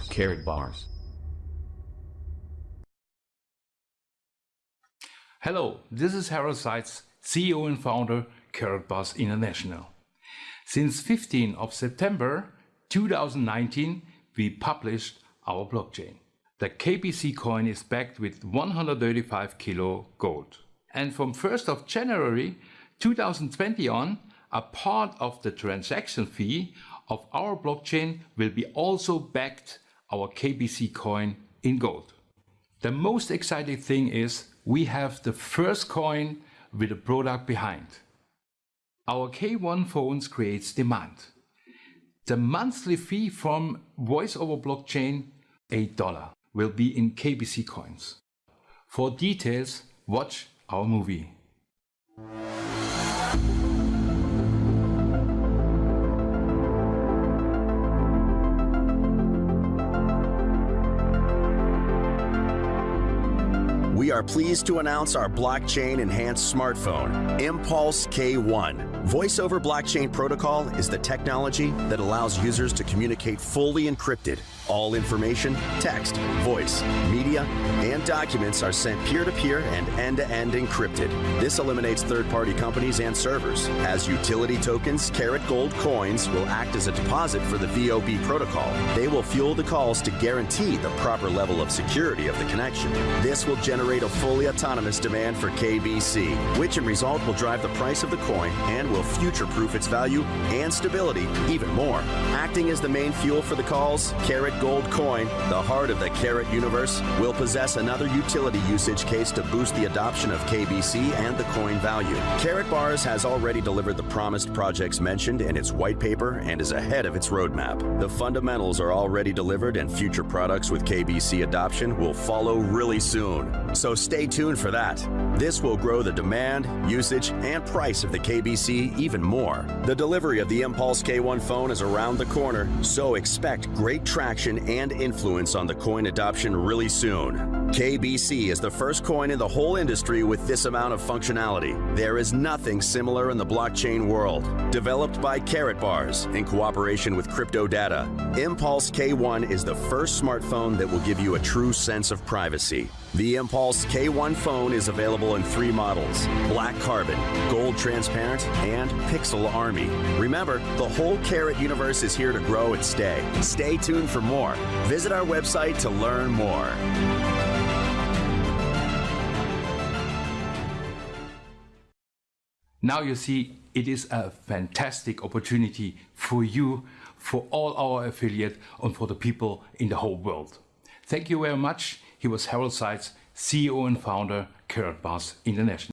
Karatbars. Hello, this is Harald Seiz, CEO and founder Karatbars International. Since 15 of September 2019, we published our blockchain. The KBC coin is backed with 135 kilo gold. And from 1st of January 2020 on, a part of the transaction fee of our blockchain will be also backed our KBC coin in gold. The most exciting thing is we have the first coin with a product behind. Our K1 phones creates demand. The monthly fee from voice over blockchain, $8, will be in KBC coins. For details, watch our movie. We are pleased to announce our blockchain enhanced smartphone, Impulse K1. Voice over blockchain protocol is the technology that allows users to communicate fully encrypted. All information, text, voice, media, and documents are sent peer-to-peer and end-to-end encrypted. This eliminates third-party companies and servers. As utility tokens, Karat Gold coins will act as a deposit for the VOB protocol. They will fuel the calls to guarantee the proper level of security of the connection. This will generate a fully autonomous demand for KBC, which in result will drive the price of the coin and will future-proof its value and stability even more. Acting as the main fuel for the calls, Karat Gold coin, the heart of the Karat universe, will possess another utility usage case to boost the adoption of KBC and the coin value. Karatbars has already delivered the promised projects mentioned in its white paper and is ahead of its roadmap. The fundamentals are already delivered and future products with KBC adoption will follow really soon. So stay tuned for that. This will grow the demand, usage, and price of the KBC even more. The delivery of the Impulse K1 phone is around the corner, so expect great traction and influence on the coin adoption really soon. KBC is the first coin in the whole industry with this amount of functionality. There is nothing similar in the blockchain world. Developed by Karatbars in cooperation with Crypto Data, Impulse K1 is the first smartphone that will give you a true sense of privacy. The Impulse K1 phone is available in three models, black carbon, gold transparent, and pixel army. Remember, the whole Karat universe is here to grow and stay. Stay tuned for more. Visit our website to learn more. Now you see it is a fantastic opportunity for you, for all our affiliate and for the people in the whole world. Thank you very much. He was Harald Seiz, CEO and founder, Karatbars International.